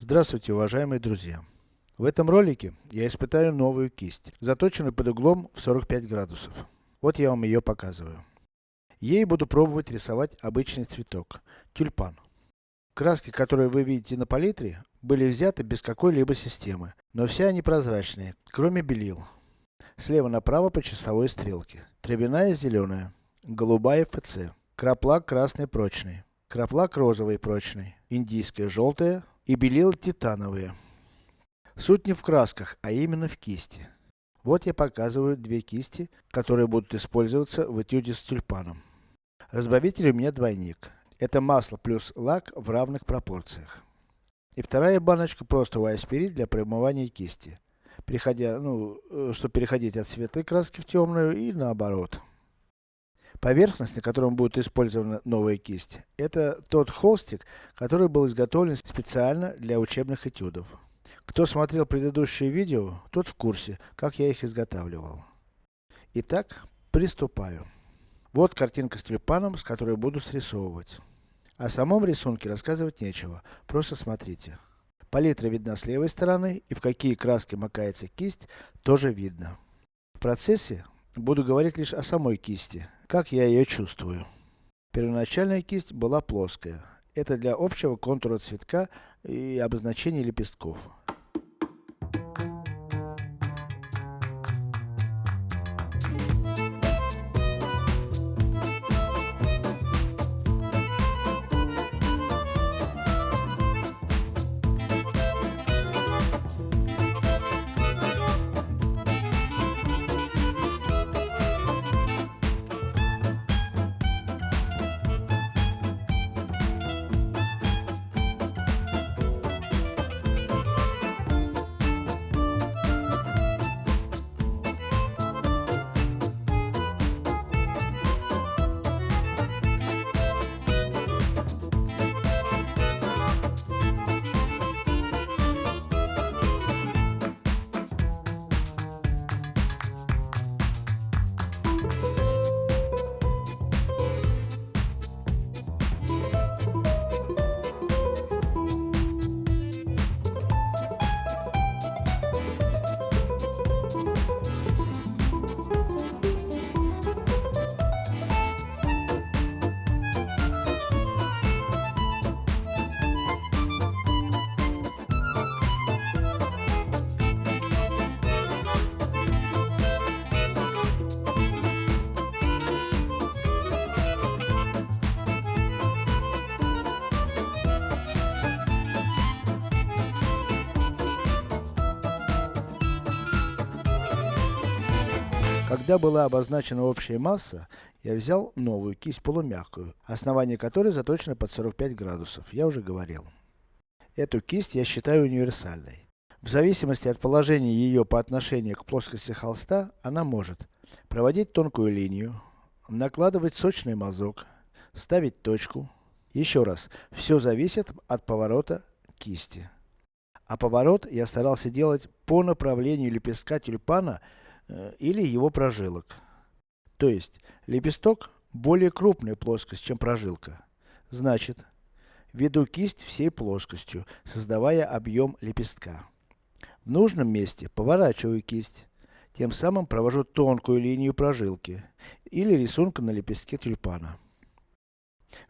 Здравствуйте, уважаемые друзья! В этом ролике я испытаю новую кисть, заточенную под углом в 45 градусов. Вот я вам ее показываю. Ей буду пробовать рисовать обычный цветок, тюльпан. Краски, которые вы видите на палитре, были взяты без какой-либо системы, но все они прозрачные, кроме белил. Слева направо по часовой стрелке. Травяная зеленая, голубая ФЦ, краплак красный прочный, краплак розовый прочный, индийская желтая и белила титановые. Суть не в красках, а именно в кисти. Вот я показываю две кисти, которые будут использоваться в этюде с тюльпаном. Разбавитель у меня двойник. Это масло плюс лак в равных пропорциях. И вторая баночка просто аспирин для промывания кисти. Переходя, ну, э, чтобы переходить от светлой краски в темную и наоборот. Поверхность, на котором будет использована новая кисть, это тот холстик, который был изготовлен специально для учебных этюдов. Кто смотрел предыдущие видео, тот в курсе, как я их изготавливал. Итак, приступаю. Вот картинка с тюльпаном, с которой буду срисовывать. О самом рисунке рассказывать нечего, просто смотрите. Палитра видна с левой стороны, и в какие краски макается кисть, тоже видно. В процессе, буду говорить лишь о самой кисти, как я ее чувствую. Первоначальная кисть была плоская. Это для общего контура цветка и обозначения лепестков. Когда была обозначена общая масса, я взял новую кисть полумягкую, основание которой заточено под 45 градусов, я уже говорил. Эту кисть я считаю универсальной. В зависимости от положения ее по отношению к плоскости холста, она может проводить тонкую линию, накладывать сочный мазок, ставить точку. Еще раз, все зависит от поворота кисти. А поворот я старался делать по направлению лепестка тюльпана или его прожилок. То есть, лепесток более крупная плоскость, чем прожилка. Значит, веду кисть всей плоскостью, создавая объем лепестка. В нужном месте поворачиваю кисть, тем самым провожу тонкую линию прожилки, или рисунка на лепестке тюльпана.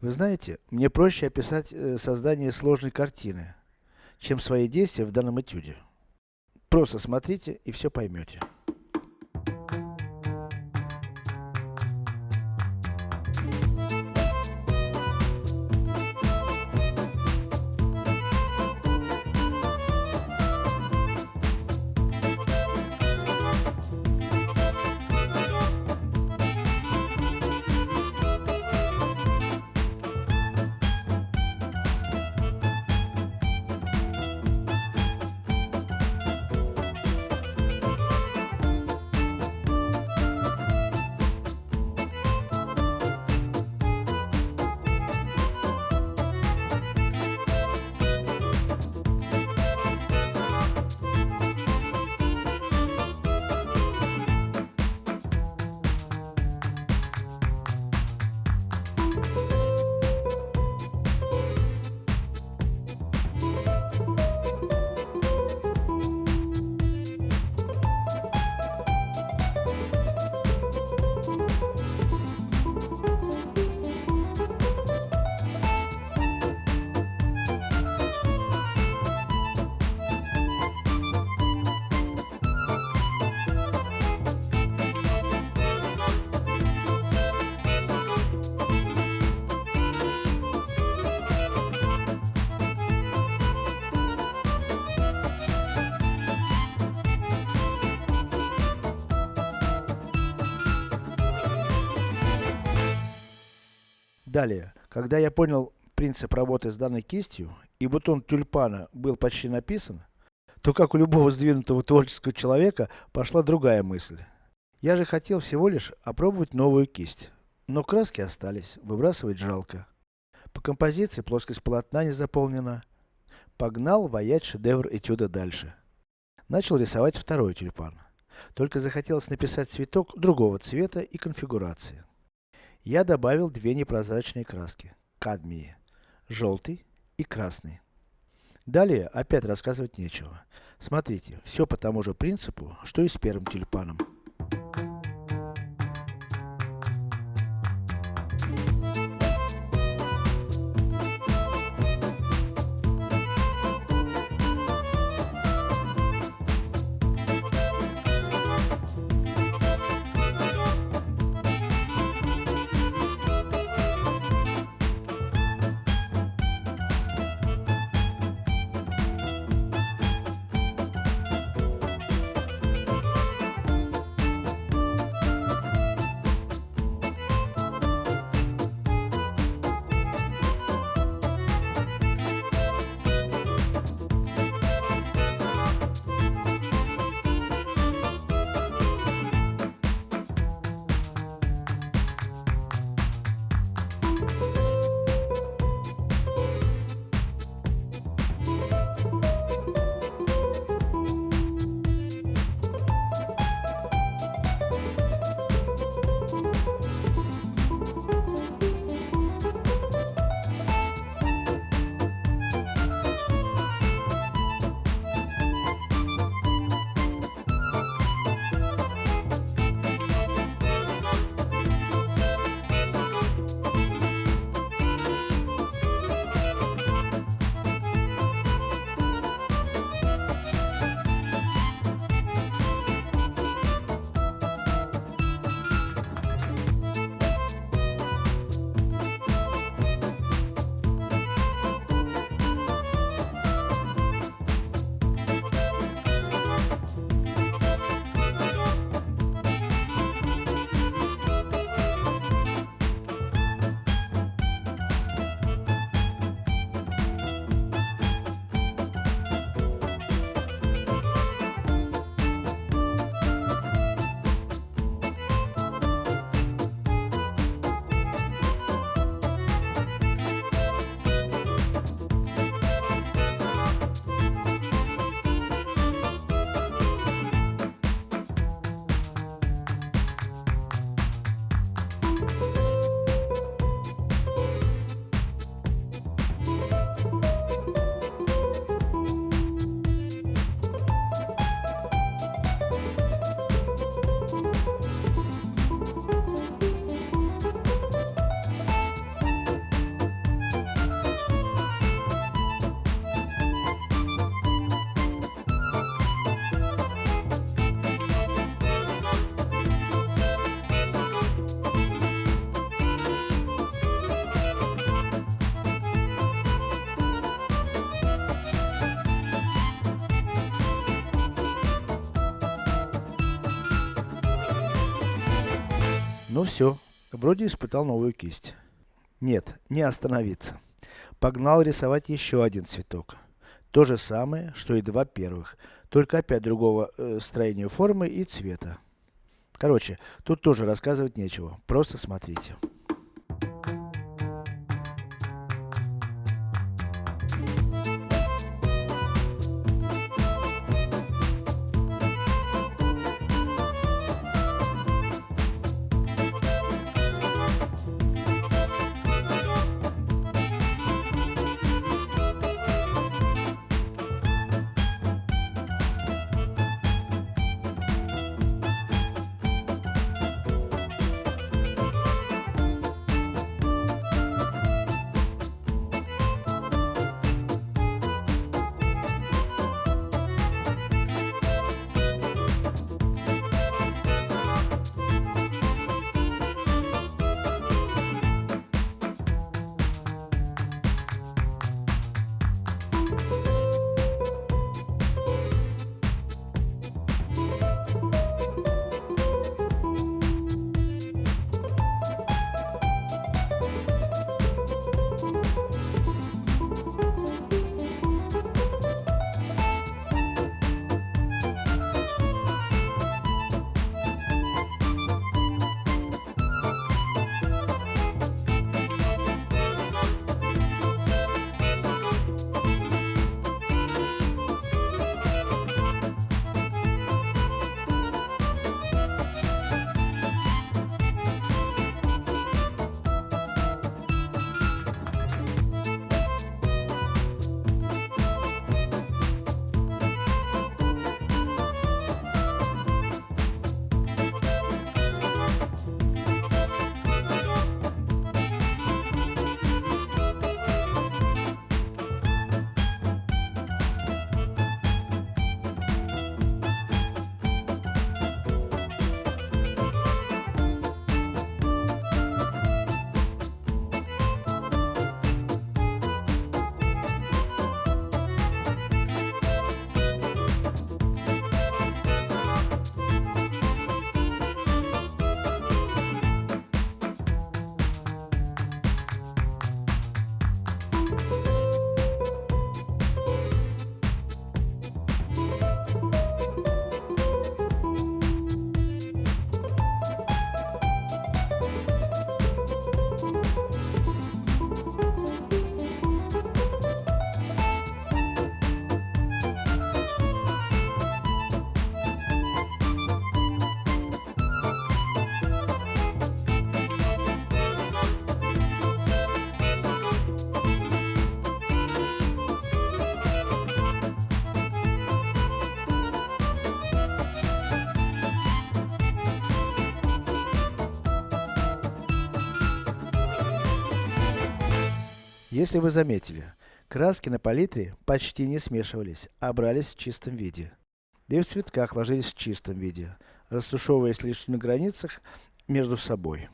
Вы знаете, мне проще описать э, создание сложной картины, чем свои действия в данном этюде. Просто смотрите и все поймете. Далее, когда я понял принцип работы с данной кистью, и бутон тюльпана был почти написан, то как у любого сдвинутого творческого человека, пошла другая мысль. Я же хотел всего лишь опробовать новую кисть. Но краски остались, выбрасывать жалко. По композиции плоскость полотна не заполнена. Погнал ваять шедевр этюда дальше. Начал рисовать второй тюльпан. Только захотелось написать цветок другого цвета и конфигурации. Я добавил две непрозрачные краски. Кадмии. Желтый и красный. Далее, опять рассказывать нечего. Смотрите, все по тому же принципу, что и с первым тюльпаном. Все, вроде испытал новую кисть. Нет, не остановиться. Погнал рисовать еще один цветок. То же самое, что и два первых, только опять другого э, строения формы и цвета. Короче, тут тоже рассказывать нечего, просто смотрите. Если вы заметили, краски на палитре почти не смешивались, а брались в чистом виде. Да и в цветках ложились в чистом виде, растушевываясь лишь на границах между собой.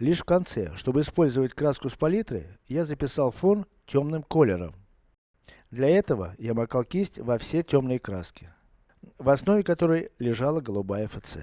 Лишь в конце, чтобы использовать краску с палитры, я записал фон темным колером. Для этого я макал кисть во все темные краски, в основе которой лежала голубая ФЦ.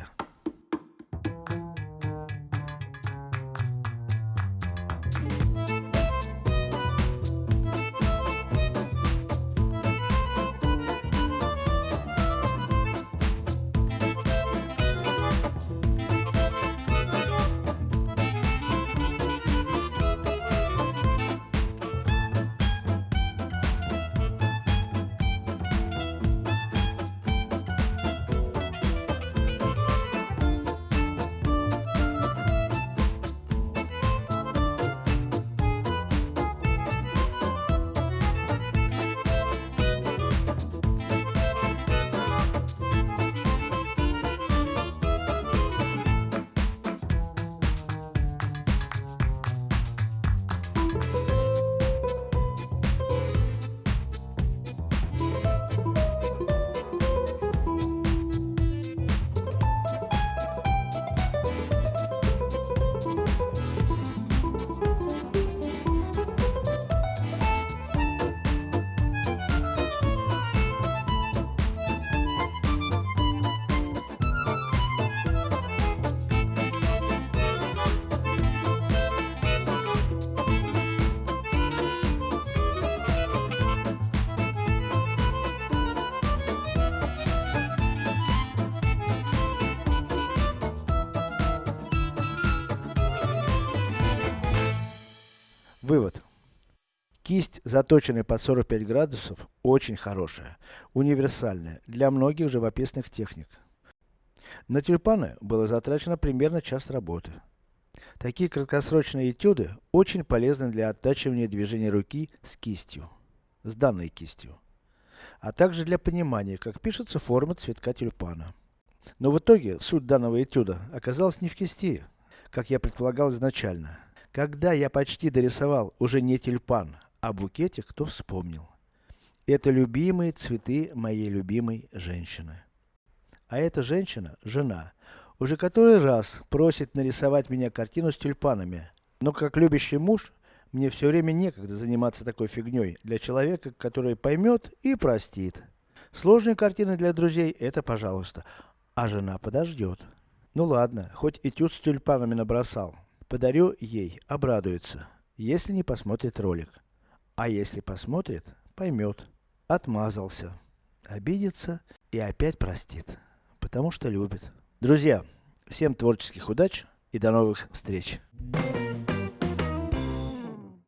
Вывод. Кисть, заточенная под 45 градусов, очень хорошая, универсальная, для многих живописных техник. На тюльпаны было затрачено примерно час работы. Такие краткосрочные этюды очень полезны для оттачивания движения руки с кистью, с данной кистью. А также для понимания, как пишется форма цветка тюльпана. Но в итоге, суть данного этюда оказалась не в кисти, как я предполагал изначально. Когда я почти дорисовал уже не тюльпан, а букетик, то вспомнил. Это любимые цветы моей любимой женщины. А эта женщина, жена, уже который раз просит нарисовать меня картину с тюльпанами. Но как любящий муж, мне все время некогда заниматься такой фигней для человека, который поймет и простит. Сложные картины для друзей, это пожалуйста. А жена подождет. Ну ладно, хоть этюд с тюльпанами набросал. Подарю ей, обрадуется, если не посмотрит ролик. А если посмотрит, поймет. Отмазался. Обидится и опять простит. Потому что любит. Друзья, всем творческих удач и до новых встреч.